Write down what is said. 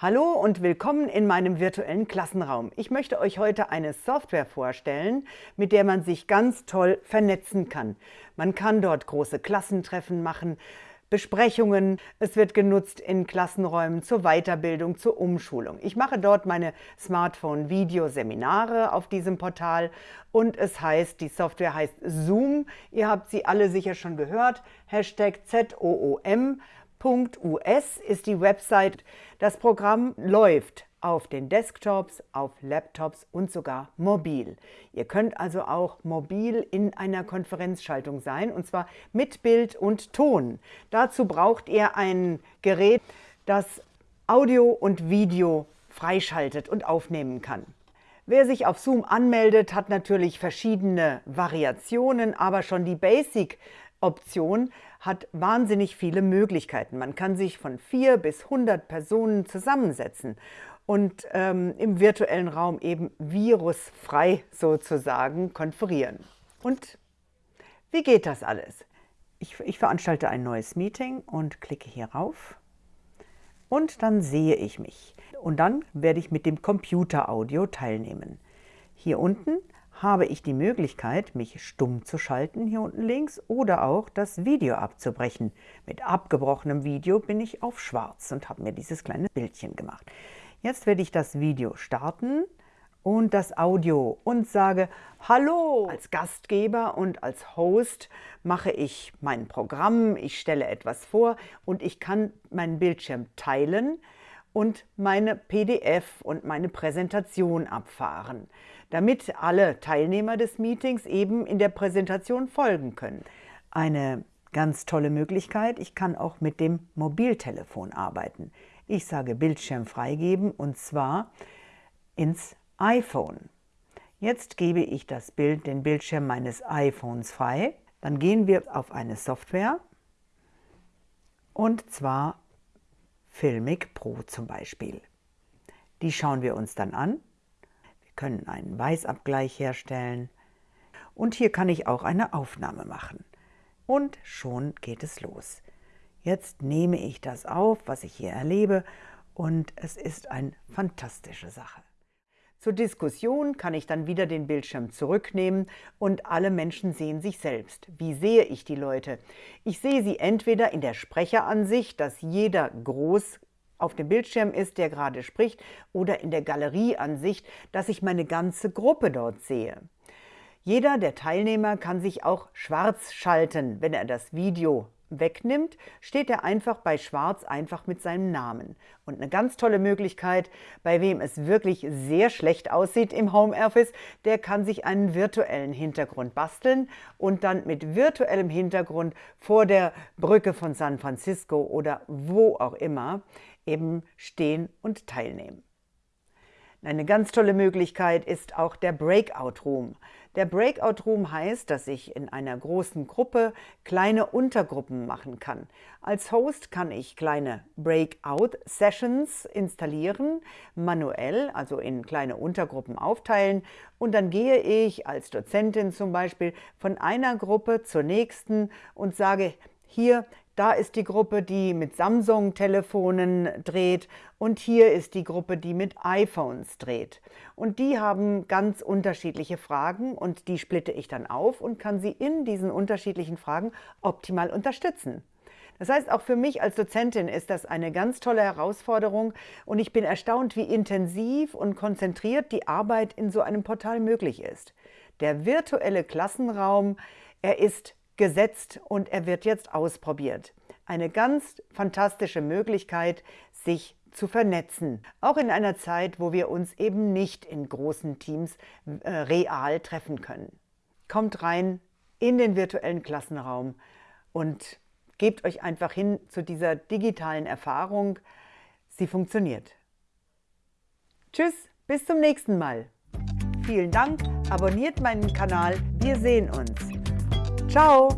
Hallo und willkommen in meinem virtuellen Klassenraum. Ich möchte euch heute eine Software vorstellen, mit der man sich ganz toll vernetzen kann. Man kann dort große Klassentreffen machen, Besprechungen. Es wird genutzt in Klassenräumen zur Weiterbildung, zur Umschulung. Ich mache dort meine Smartphone-Video-Seminare auf diesem Portal und es heißt, die Software heißt Zoom. Ihr habt sie alle sicher schon gehört. Hashtag ZOOM. .us ist die Website. Das Programm läuft auf den Desktops, auf Laptops und sogar mobil. Ihr könnt also auch mobil in einer Konferenzschaltung sein, und zwar mit Bild und Ton. Dazu braucht ihr ein Gerät, das Audio und Video freischaltet und aufnehmen kann. Wer sich auf Zoom anmeldet, hat natürlich verschiedene Variationen, aber schon die Basic Option hat wahnsinnig viele Möglichkeiten. Man kann sich von vier bis 100 Personen zusammensetzen und ähm, im virtuellen Raum eben virusfrei sozusagen konferieren. Und wie geht das alles? Ich, ich veranstalte ein neues Meeting und klicke hier rauf und dann sehe ich mich. Und dann werde ich mit dem Computeraudio teilnehmen. Hier unten habe ich die Möglichkeit, mich stumm zu schalten, hier unten links, oder auch das Video abzubrechen. Mit abgebrochenem Video bin ich auf schwarz und habe mir dieses kleine Bildchen gemacht. Jetzt werde ich das Video starten und das Audio und sage Hallo! Als Gastgeber und als Host mache ich mein Programm, ich stelle etwas vor und ich kann meinen Bildschirm teilen und meine PDF und meine Präsentation abfahren damit alle Teilnehmer des Meetings eben in der Präsentation folgen können. Eine ganz tolle Möglichkeit, ich kann auch mit dem Mobiltelefon arbeiten. Ich sage Bildschirm freigeben und zwar ins iPhone. Jetzt gebe ich das Bild, den Bildschirm meines iPhones frei. Dann gehen wir auf eine Software und zwar Filmic Pro zum Beispiel. Die schauen wir uns dann an können einen Weißabgleich herstellen und hier kann ich auch eine Aufnahme machen. Und schon geht es los. Jetzt nehme ich das auf, was ich hier erlebe und es ist eine fantastische Sache. Zur Diskussion kann ich dann wieder den Bildschirm zurücknehmen und alle Menschen sehen sich selbst. Wie sehe ich die Leute? Ich sehe sie entweder in der Sprecheransicht, dass jeder groß auf dem Bildschirm ist, der gerade spricht, oder in der Galerieansicht, dass ich meine ganze Gruppe dort sehe. Jeder der Teilnehmer kann sich auch schwarz schalten. Wenn er das Video wegnimmt, steht er einfach bei schwarz einfach mit seinem Namen. Und eine ganz tolle Möglichkeit, bei wem es wirklich sehr schlecht aussieht im Homeoffice, der kann sich einen virtuellen Hintergrund basteln und dann mit virtuellem Hintergrund vor der Brücke von San Francisco oder wo auch immer eben stehen und teilnehmen. Eine ganz tolle Möglichkeit ist auch der Breakout Room. Der Breakout Room heißt, dass ich in einer großen Gruppe kleine Untergruppen machen kann. Als Host kann ich kleine Breakout Sessions installieren, manuell, also in kleine Untergruppen aufteilen und dann gehe ich als Dozentin zum Beispiel von einer Gruppe zur nächsten und sage, hier, da ist die Gruppe, die mit Samsung-Telefonen dreht und hier ist die Gruppe, die mit iPhones dreht. Und die haben ganz unterschiedliche Fragen und die splitte ich dann auf und kann sie in diesen unterschiedlichen Fragen optimal unterstützen. Das heißt, auch für mich als Dozentin ist das eine ganz tolle Herausforderung und ich bin erstaunt, wie intensiv und konzentriert die Arbeit in so einem Portal möglich ist. Der virtuelle Klassenraum, er ist gesetzt und er wird jetzt ausprobiert. Eine ganz fantastische Möglichkeit, sich zu vernetzen, auch in einer Zeit, wo wir uns eben nicht in großen Teams äh, real treffen können. Kommt rein in den virtuellen Klassenraum und gebt euch einfach hin zu dieser digitalen Erfahrung. Sie funktioniert. Tschüss, bis zum nächsten Mal. Vielen Dank, abonniert meinen Kanal, wir sehen uns. Ciao!